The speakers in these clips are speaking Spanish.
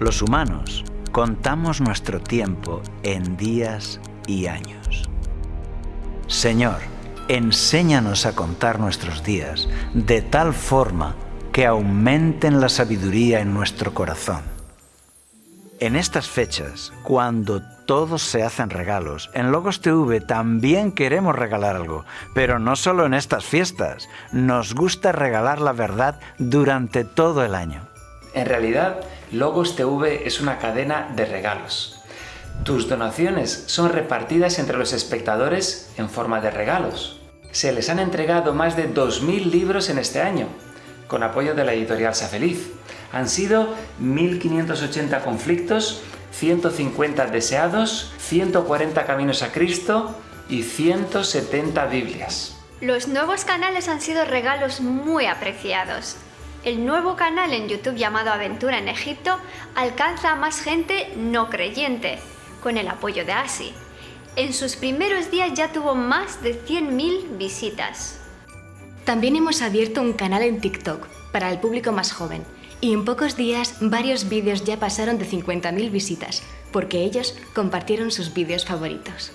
Los humanos contamos nuestro tiempo en días y años. Señor, enséñanos a contar nuestros días de tal forma que aumenten la sabiduría en nuestro corazón. En estas fechas, cuando todos se hacen regalos, en Logos TV también queremos regalar algo, pero no solo en estas fiestas, nos gusta regalar la verdad durante todo el año. En realidad, Logos TV es una cadena de regalos. Tus donaciones son repartidas entre los espectadores en forma de regalos. Se les han entregado más de 2.000 libros en este año, con apoyo de la editorial Safeliz. Han sido 1.580 conflictos, 150 deseados, 140 caminos a Cristo y 170 Biblias. Los nuevos canales han sido regalos muy apreciados. El nuevo canal en YouTube llamado Aventura en Egipto alcanza a más gente no creyente, con el apoyo de ASI. En sus primeros días ya tuvo más de 100.000 visitas. También hemos abierto un canal en TikTok para el público más joven y en pocos días varios vídeos ya pasaron de 50.000 visitas porque ellos compartieron sus vídeos favoritos.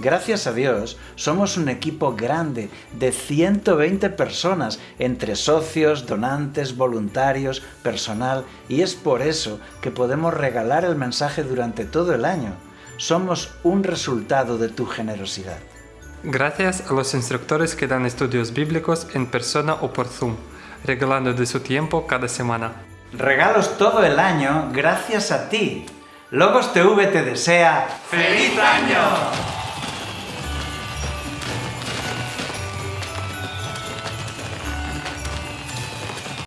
Gracias a Dios, somos un equipo grande de 120 personas entre socios, donantes, voluntarios, personal y es por eso que podemos regalar el mensaje durante todo el año. Somos un resultado de tu generosidad. Gracias a los instructores que dan estudios bíblicos en persona o por Zoom, regalando de su tiempo cada semana. Regalos todo el año gracias a ti. Logos TV te desea ¡Feliz año!